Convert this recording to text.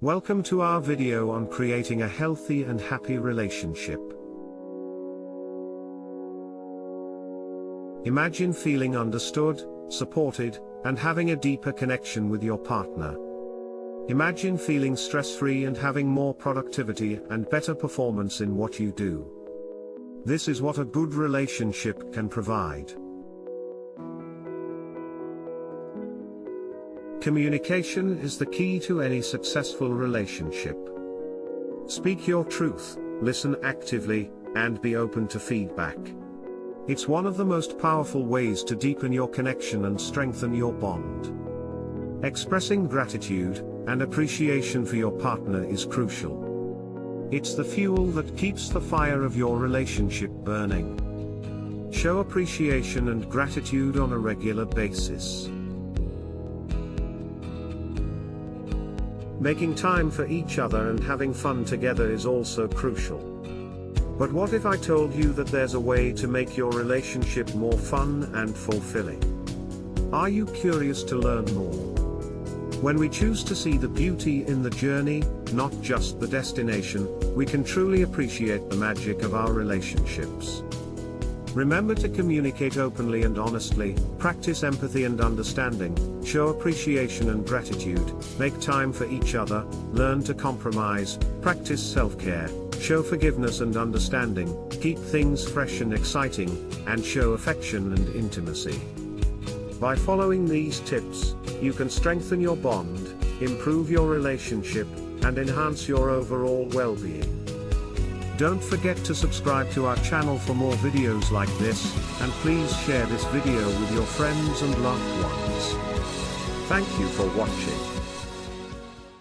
Welcome to our video on creating a healthy and happy relationship. Imagine feeling understood, supported, and having a deeper connection with your partner. Imagine feeling stress-free and having more productivity and better performance in what you do. This is what a good relationship can provide. Communication is the key to any successful relationship. Speak your truth, listen actively, and be open to feedback. It's one of the most powerful ways to deepen your connection and strengthen your bond. Expressing gratitude and appreciation for your partner is crucial. It's the fuel that keeps the fire of your relationship burning. Show appreciation and gratitude on a regular basis. Making time for each other and having fun together is also crucial. But what if I told you that there's a way to make your relationship more fun and fulfilling? Are you curious to learn more? When we choose to see the beauty in the journey, not just the destination, we can truly appreciate the magic of our relationships. Remember to communicate openly and honestly, practice empathy and understanding, show appreciation and gratitude, make time for each other, learn to compromise, practice self-care, show forgiveness and understanding, keep things fresh and exciting, and show affection and intimacy. By following these tips, you can strengthen your bond, improve your relationship, and enhance your overall well-being. Don't forget to subscribe to our channel for more videos like this, and please share this video with your friends and loved ones. Thank you for watching.